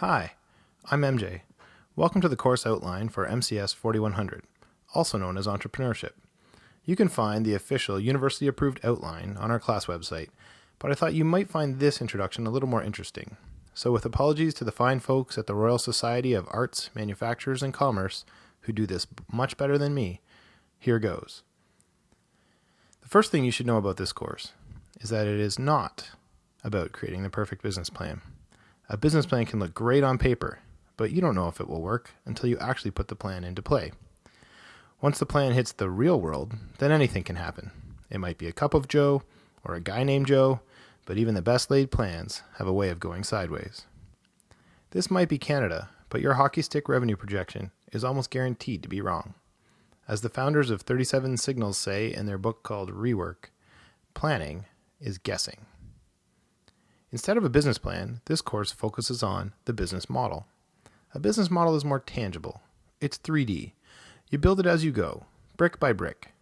Hi, I'm MJ. Welcome to the course outline for MCS 4100, also known as Entrepreneurship. You can find the official university approved outline on our class website, but I thought you might find this introduction a little more interesting. So, with apologies to the fine folks at the Royal Society of Arts, Manufacturers, and Commerce who do this much better than me, here goes. The first thing you should know about this course is that it is not about creating the perfect business plan. A business plan can look great on paper, but you don't know if it will work until you actually put the plan into play. Once the plan hits the real world, then anything can happen. It might be a cup of Joe or a guy named Joe, but even the best laid plans have a way of going sideways. This might be Canada, but your hockey stick revenue projection is almost guaranteed to be wrong. As the founders of 37 Signals say in their book called Rework, planning is guessing. Instead of a business plan, this course focuses on the business model. A business model is more tangible. It's 3D. You build it as you go, brick by brick.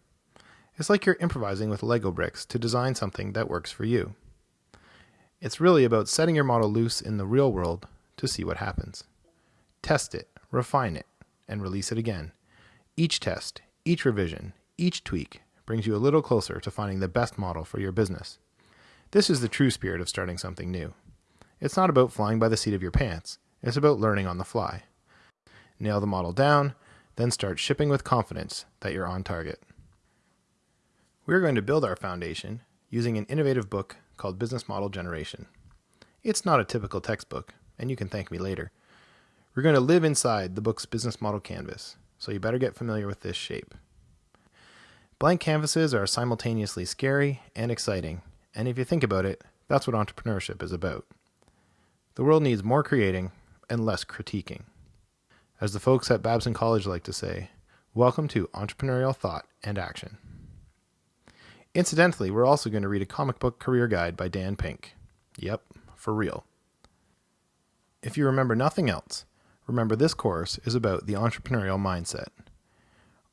It's like you're improvising with Lego bricks to design something that works for you. It's really about setting your model loose in the real world to see what happens. Test it, refine it, and release it again. Each test, each revision, each tweak brings you a little closer to finding the best model for your business. This is the true spirit of starting something new. It's not about flying by the seat of your pants, it's about learning on the fly. Nail the model down, then start shipping with confidence that you're on target. We're going to build our foundation using an innovative book called Business Model Generation. It's not a typical textbook, and you can thank me later. We're going to live inside the book's business model canvas, so you better get familiar with this shape. Blank canvases are simultaneously scary and exciting and if you think about it, that's what entrepreneurship is about. The world needs more creating and less critiquing. As the folks at Babson College like to say, welcome to entrepreneurial thought and action. Incidentally, we're also going to read a comic book career guide by Dan Pink. Yep, for real. If you remember nothing else, remember this course is about the entrepreneurial mindset.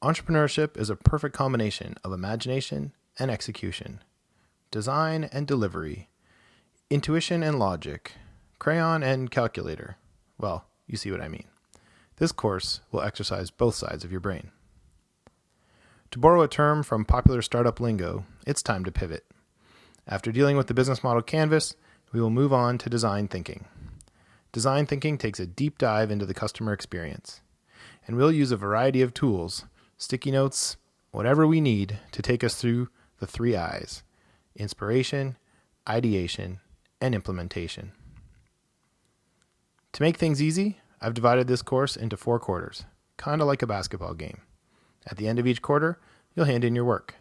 Entrepreneurship is a perfect combination of imagination and execution design and delivery, intuition and logic, crayon and calculator. Well, you see what I mean. This course will exercise both sides of your brain. To borrow a term from popular startup lingo, it's time to pivot. After dealing with the business model canvas, we will move on to design thinking. Design thinking takes a deep dive into the customer experience, and we'll use a variety of tools, sticky notes, whatever we need to take us through the three I's inspiration, ideation, and implementation. To make things easy, I've divided this course into four quarters, kind of like a basketball game. At the end of each quarter, you'll hand in your work.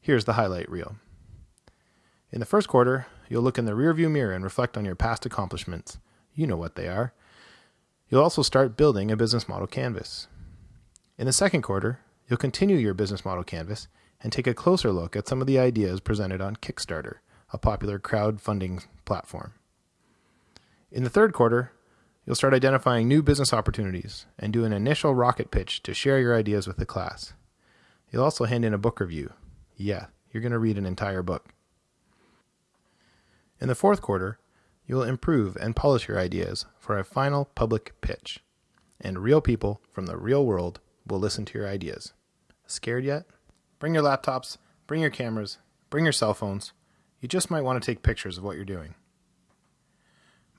Here's the highlight reel. In the first quarter, you'll look in the rearview mirror and reflect on your past accomplishments. You know what they are. You'll also start building a business model canvas. In the second quarter, you'll continue your business model canvas and take a closer look at some of the ideas presented on Kickstarter, a popular crowdfunding platform. In the third quarter, you'll start identifying new business opportunities and do an initial rocket pitch to share your ideas with the class. You'll also hand in a book review. Yeah, you're going to read an entire book. In the fourth quarter, you will improve and polish your ideas for a final public pitch, and real people from the real world will listen to your ideas. Scared yet? Bring your laptops, bring your cameras, bring your cell phones. You just might want to take pictures of what you're doing.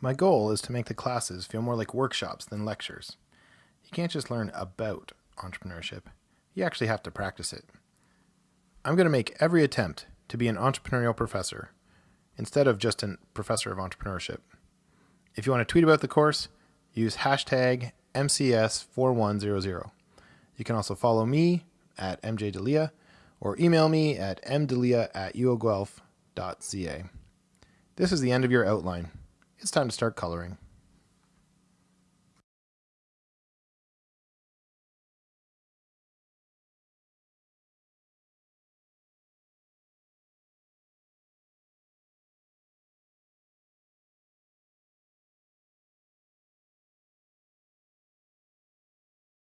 My goal is to make the classes feel more like workshops than lectures. You can't just learn about entrepreneurship, you actually have to practice it. I'm going to make every attempt to be an entrepreneurial professor instead of just a professor of entrepreneurship. If you want to tweet about the course, use hashtag MCS4100. You can also follow me at MJ or email me at mdelia at uoguelph.ca. This is the end of your outline. It's time to start coloring.